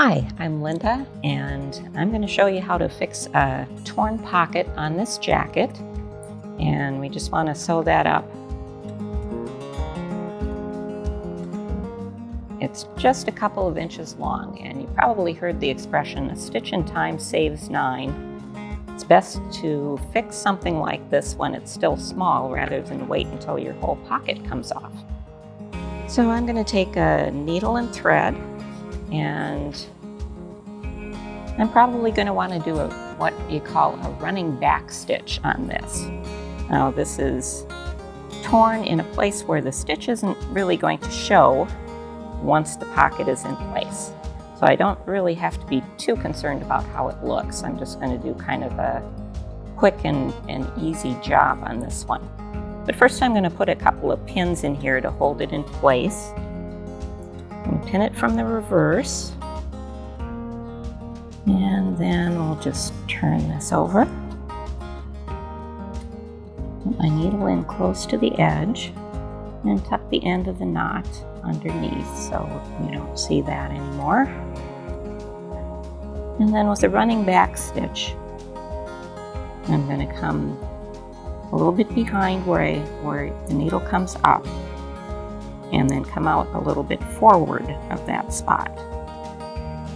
Hi, I'm Linda and I'm going to show you how to fix a torn pocket on this jacket and we just want to sew that up. It's just a couple of inches long and you probably heard the expression a stitch in time saves nine. It's best to fix something like this when it's still small rather than wait until your whole pocket comes off. So I'm going to take a needle and thread and I'm probably going to want to do a, what you call a running back stitch on this. Now this is torn in a place where the stitch isn't really going to show once the pocket is in place. So I don't really have to be too concerned about how it looks. I'm just going to do kind of a quick and, and easy job on this one. But first I'm going to put a couple of pins in here to hold it in place and pin it from the reverse. And then we'll just turn this over. Put my needle in close to the edge and tuck the end of the knot underneath so you don't see that anymore. And then with a running back stitch, I'm going to come a little bit behind where, I, where the needle comes up and then come out a little bit forward of that spot.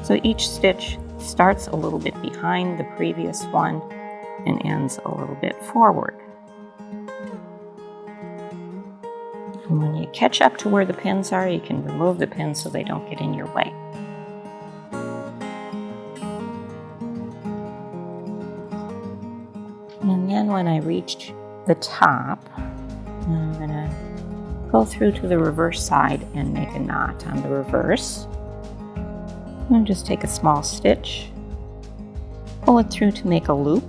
So each stitch starts a little bit behind the previous one and ends a little bit forward. And when you catch up to where the pins are, you can remove the pins so they don't get in your way. And then when I reach the top, I'm going to go through to the reverse side and make a knot on the reverse. And just take a small stitch, pull it through to make a loop,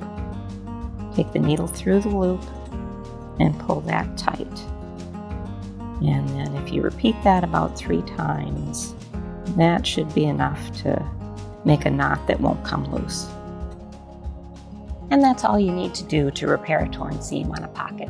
take the needle through the loop, and pull that tight. And then if you repeat that about three times, that should be enough to make a knot that won't come loose. And that's all you need to do to repair a torn seam on a pocket.